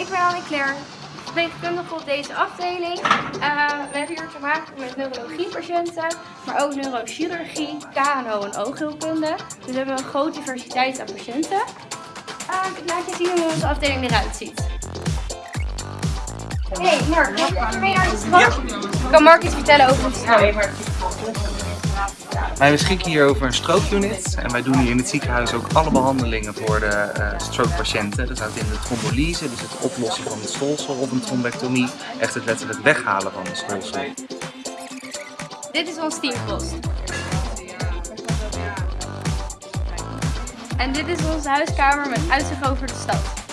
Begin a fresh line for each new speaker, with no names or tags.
ik ben Annie-Claire, verpleegkundige op deze afdeling. Uh, we hebben hier te maken met neurologiepatiënten, maar ook neurochirurgie, KNO en oogheelkunde. Dus we hebben een grote diversiteit aan patiënten. Uh, ik laat je zien hoe onze afdeling eruit ziet. Hey Mark, ga je mee naar de? Kan Mark iets vertellen over de strook?
Wij beschikken hier over een stroke-unit en wij doen hier in het ziekenhuis ook alle behandelingen voor de uh, stroke-patiënten. Dat houdt in de trombolyse, dus het oplossen van het stolsel of een trombectomie, echt het letterlijk weghalen van de stolsel.
Dit is ons teampost. En dit is onze huiskamer met uitzicht over de stad.